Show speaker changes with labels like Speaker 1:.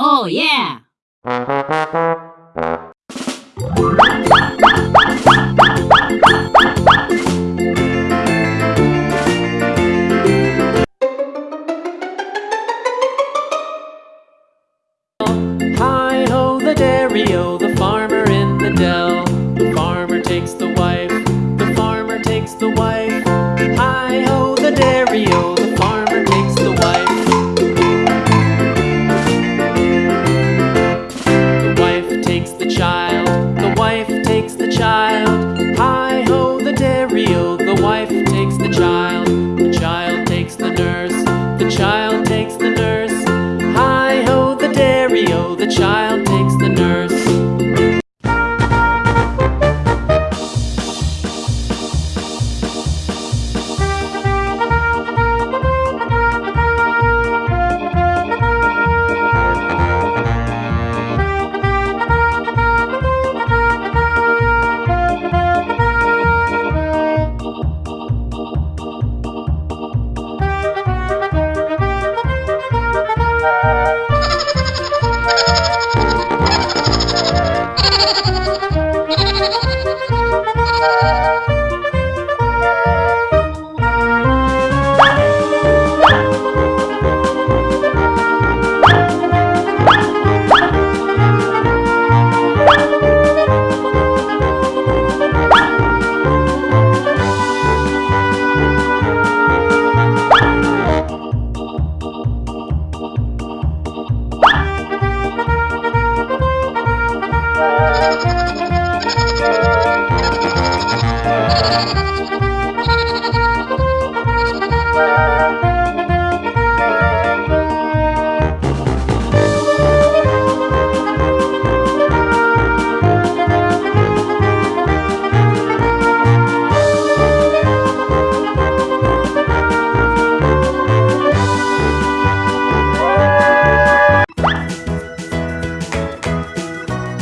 Speaker 1: Oh, yeah!
Speaker 2: Hi ho, the dairy-o, the farmer the the wife takes the child. The child takes the nurse, the child takes the nurse. Hi ho, the dairy-o, the child